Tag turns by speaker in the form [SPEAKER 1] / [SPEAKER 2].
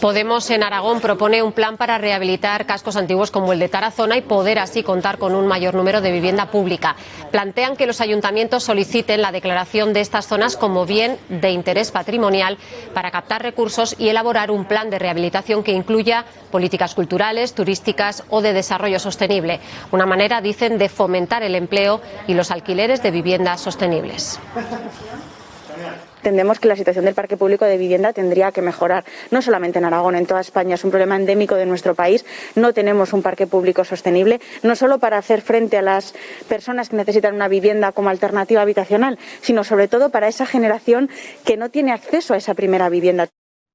[SPEAKER 1] Podemos en Aragón propone un plan para rehabilitar cascos antiguos como el de Tarazona y poder así contar con un mayor número de vivienda pública. Plantean que los ayuntamientos soliciten la declaración de estas zonas como bien de interés patrimonial para captar recursos y elaborar un plan de rehabilitación que incluya políticas culturales, turísticas o de desarrollo sostenible. Una manera, dicen, de fomentar el empleo y los alquileres de viviendas sostenibles.
[SPEAKER 2] Entendemos que la situación del parque público de vivienda tendría que mejorar, no solamente en Aragón, en toda España. Es un problema endémico de nuestro país. No tenemos un parque público sostenible, no solo para hacer frente a las personas que necesitan una vivienda como alternativa habitacional, sino sobre todo para esa generación que no tiene acceso a esa primera vivienda.